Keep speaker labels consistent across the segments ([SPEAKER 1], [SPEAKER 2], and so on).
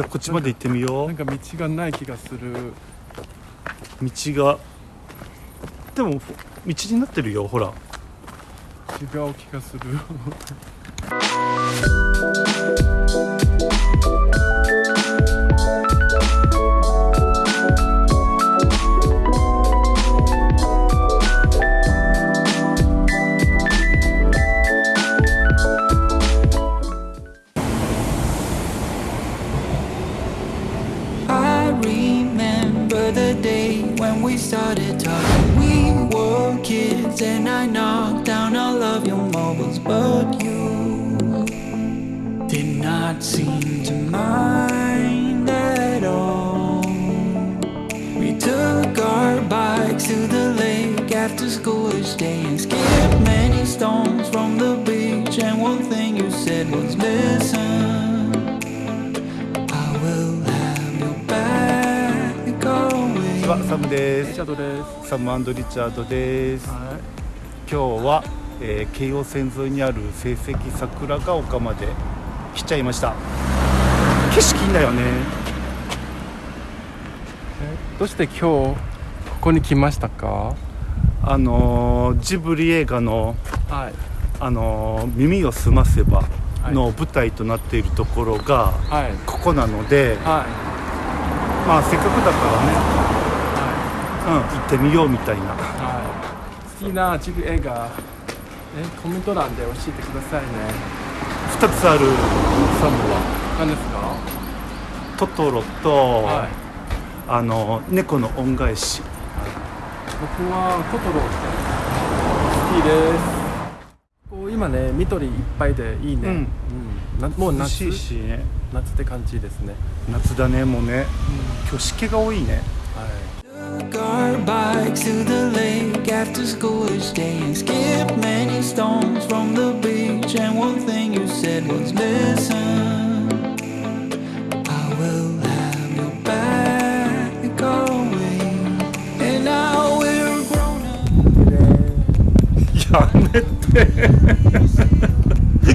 [SPEAKER 1] じゃあこっちまで行ってみよ
[SPEAKER 2] なんか道がない気がする。
[SPEAKER 1] う道が。でも道になってるよほら。
[SPEAKER 2] 違う気がする
[SPEAKER 3] seem to mind at all. We took our bikes to the lake after school each day and skipped many stones from the beach. And one thing you said was, Listen. I will have your back
[SPEAKER 1] は
[SPEAKER 3] always.
[SPEAKER 1] サムで
[SPEAKER 2] リチャードです
[SPEAKER 1] すサムリチャードです
[SPEAKER 2] は
[SPEAKER 1] 今日は、えー京王線沿いにある成績桜ヶ丘まで来ちゃいました。景色いいんだよね。
[SPEAKER 2] いどうして今日ここに来ましたか？
[SPEAKER 1] あのージブリ映画の
[SPEAKER 2] はい。
[SPEAKER 1] あのー耳をすませばの舞台となっているところが
[SPEAKER 2] はい。
[SPEAKER 1] ここなので、
[SPEAKER 2] はい。
[SPEAKER 1] まあせっかくだからね、うん、行ってみようみたいな。
[SPEAKER 2] はい。好きなジブリ映画えコメント欄で教えてくださいね
[SPEAKER 1] 2つあるサムは。
[SPEAKER 2] 何ですか？
[SPEAKER 1] トトロと、
[SPEAKER 2] はい。
[SPEAKER 1] あの猫の恩返し。
[SPEAKER 2] 僕はトトロ好きです。こう今ね緑いっぱいでいいね、
[SPEAKER 1] うん。
[SPEAKER 2] なもう
[SPEAKER 1] 涼
[SPEAKER 2] 夏
[SPEAKER 1] しいしね。
[SPEAKER 2] 夏って感じですね、
[SPEAKER 1] 夏だねもうね。今日湿気が多いね。
[SPEAKER 2] はい
[SPEAKER 3] Took our bikes to the lake after school each day and skipped many stones from the beach. And one thing you said was, Listen, I will have your back always. And now we're grown up.
[SPEAKER 1] やめて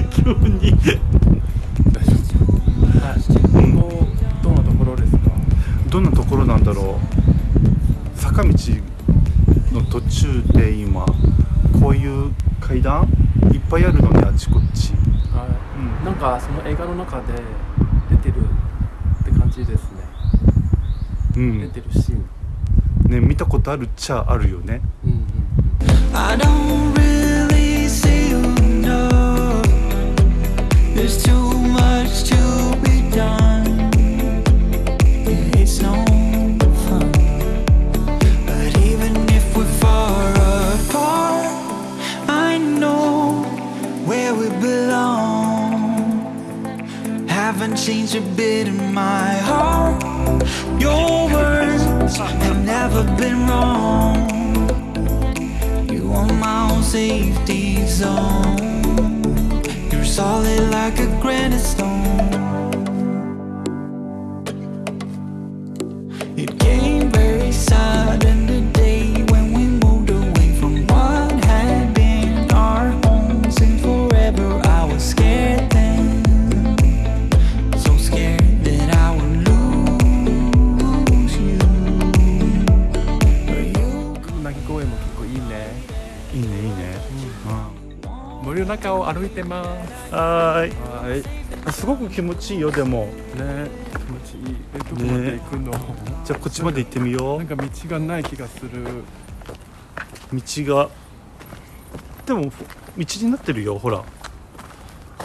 [SPEAKER 1] 急に
[SPEAKER 2] 大丈夫はいここどんなところですか
[SPEAKER 1] どんなところなんだろう 坂道の途中で今こういう階段いっぱいあるのねあちこち。
[SPEAKER 2] はい、
[SPEAKER 1] うん。
[SPEAKER 2] なんかその映画の中で出てるって感じですね、
[SPEAKER 1] うん。
[SPEAKER 2] 出てるシーン。
[SPEAKER 1] ね見たことあるっちゃあるよね。
[SPEAKER 2] うんうんうん。
[SPEAKER 3] I don't really see you enough. There's too Haven't changed a bit in my heart. Your words have never been wrong. You are my own safety zone. You're solid like a granite stone.
[SPEAKER 2] 中を歩いてます。
[SPEAKER 1] うん、はーい。
[SPEAKER 2] はい
[SPEAKER 1] すごく気持ちいいよでも。
[SPEAKER 2] ね。気持ちいい。えどこまで行くの、
[SPEAKER 1] じゃあこっちまで行ってみよ
[SPEAKER 2] なんか道がない気がする。
[SPEAKER 1] う道が。でも道になってるよほら。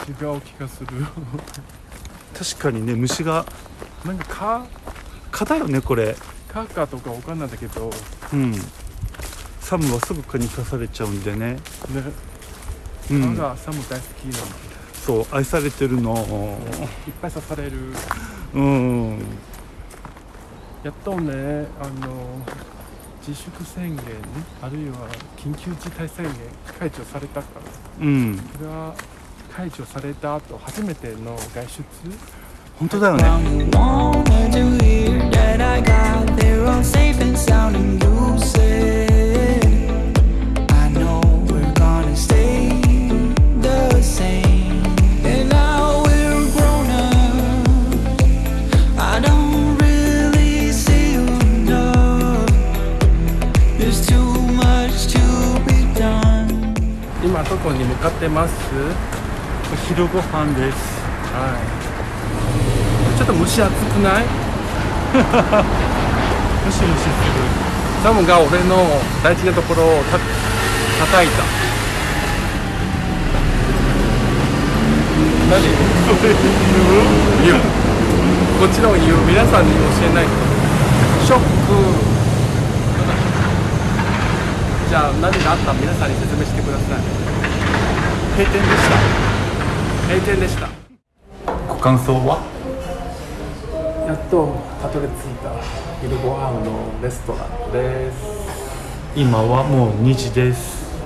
[SPEAKER 2] 違う気がする。
[SPEAKER 1] 確かにね虫が。
[SPEAKER 2] なんか蚊？
[SPEAKER 1] 蚊だよねこれ。
[SPEAKER 2] 蚊かとかわかんないんだけど。
[SPEAKER 1] うん。サムはすぐ蚊に刺されちゃうんでね。
[SPEAKER 2] ね
[SPEAKER 1] うん。
[SPEAKER 2] 蚊がサム大好きなの、
[SPEAKER 1] そう愛されてるの。
[SPEAKER 2] いっぱい刺される。
[SPEAKER 1] うん。
[SPEAKER 2] やっとねあの自粛宣言あるいは緊急事態宣言解除されたから
[SPEAKER 1] うん。
[SPEAKER 2] それは解除された後初めての外出。
[SPEAKER 1] 本当だよね
[SPEAKER 2] こに向かってます。
[SPEAKER 1] 昼ご飯です。
[SPEAKER 2] はい。ちょっと蒸し暑くない？
[SPEAKER 1] ムシムシす
[SPEAKER 2] サムが俺の大事なところをた叩いた。何？言う？こっちの言う。皆さんに教えないと。ショック。じゃあ何があった皆さんに説明してください。
[SPEAKER 1] る閉店でし
[SPEAKER 2] 閉店でした。
[SPEAKER 1] たご感想は？
[SPEAKER 2] やっとたどり着いた昼ご飯のレストランです。
[SPEAKER 1] 今はもう2時です。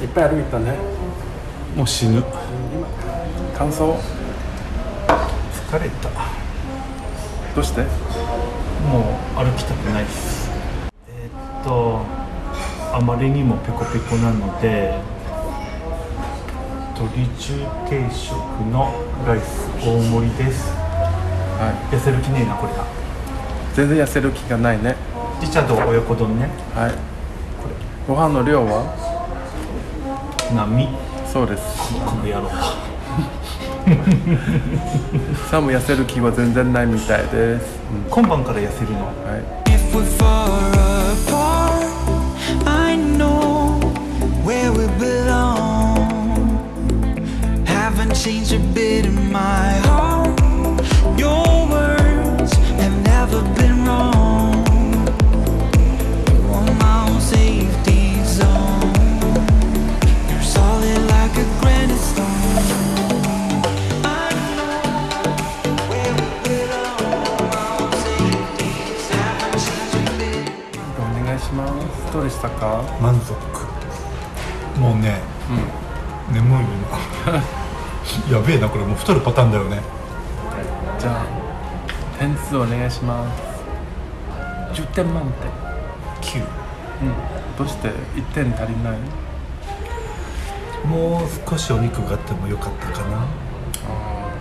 [SPEAKER 2] い。っぱい歩いたね。
[SPEAKER 1] もう死ぬ。
[SPEAKER 2] 今感想？
[SPEAKER 1] 疲れた。
[SPEAKER 2] どうして？
[SPEAKER 1] もう歩きたくないです。えーっとあまりにもペコペコなので鶏中定食のライス大盛りです。
[SPEAKER 2] は
[SPEAKER 1] 痩せる気ねえなこれだ
[SPEAKER 2] い全然痩せる気がないね。
[SPEAKER 1] リチャード親子丼ね。
[SPEAKER 2] はい。ご飯の量は？
[SPEAKER 1] 波
[SPEAKER 2] そうです。
[SPEAKER 1] この野郎。
[SPEAKER 2] サム痩せる気は全然ないみたいです、
[SPEAKER 1] 今晩から痩せるの。
[SPEAKER 2] はいでしたか？
[SPEAKER 1] 満足。もうね、眠い今 やべえなこれ。もう太るパターンだよね。
[SPEAKER 2] じゃあ点数お願いします。10点満
[SPEAKER 1] 9
[SPEAKER 2] 点うん。どうして？1点足りない？
[SPEAKER 1] もう少しお肉があってもよかったかな。
[SPEAKER 2] ああ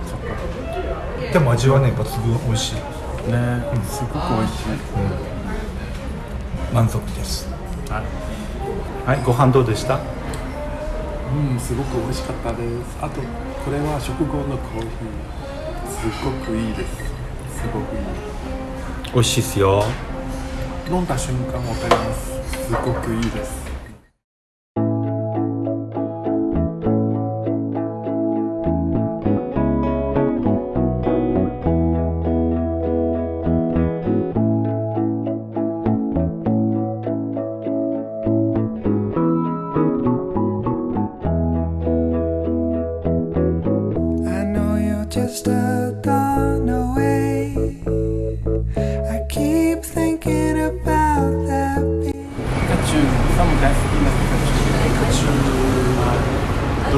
[SPEAKER 2] そっか。
[SPEAKER 1] でも味はね抜群。美味しい。
[SPEAKER 2] ねすごく美味しい。
[SPEAKER 1] 満足です
[SPEAKER 2] はい
[SPEAKER 1] はいご飯どうでした？
[SPEAKER 2] うんすごく美味しかったです。あとこれは食後のコーヒー。すごくいいです。すごくいい。
[SPEAKER 1] 美味しいっすよ。
[SPEAKER 2] 飲んだ瞬間わかります。すごくいいです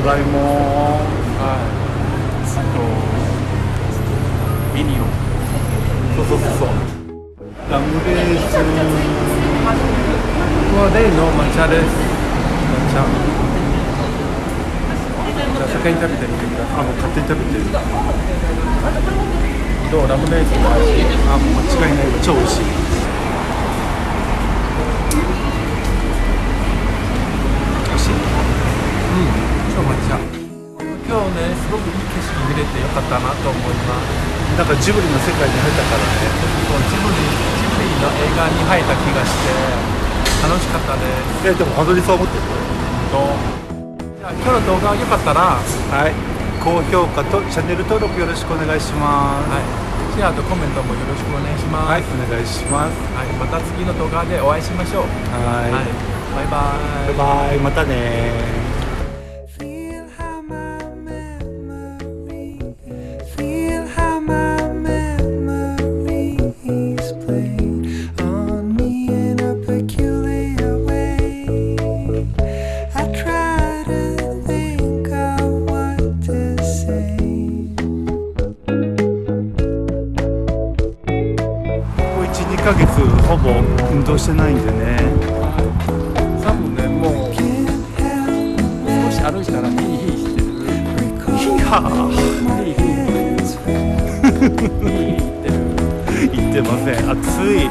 [SPEAKER 1] ドラえもん。
[SPEAKER 2] はい。あとミニオン。
[SPEAKER 1] そうそうそうそう。ラムレーズン
[SPEAKER 2] は例の抹茶です。抹茶。じゃあ先に食べてみてくださ
[SPEAKER 1] あもう勝手に食べてる。
[SPEAKER 2] いどう？ラムレーズンの味？
[SPEAKER 1] あもう間違いない。超美味しい
[SPEAKER 2] 景色見れてよかったなと思います
[SPEAKER 1] なんかジブリの世界に入ったからね。
[SPEAKER 2] そうジブリジブリの映画に入った気がして楽しかったです
[SPEAKER 1] えでも本当にそう思ってる？
[SPEAKER 2] とじゃあ今日の動画良かったらは
[SPEAKER 1] はい。高評価とチャンネル登録よろしくお願いします。
[SPEAKER 2] い。シェアとコメントもよろしくお願いします。
[SPEAKER 1] はい、お願いします。
[SPEAKER 2] はいまた次の動画でお会いしましょう。
[SPEAKER 1] はい。
[SPEAKER 2] はい。バイバイ。
[SPEAKER 1] バイバイ。またね運動してないんでね。
[SPEAKER 2] サムねもう少し歩いたらヒーヒーしてる。ヒーヒー。ヒーヒー
[SPEAKER 1] 言ってません。暑い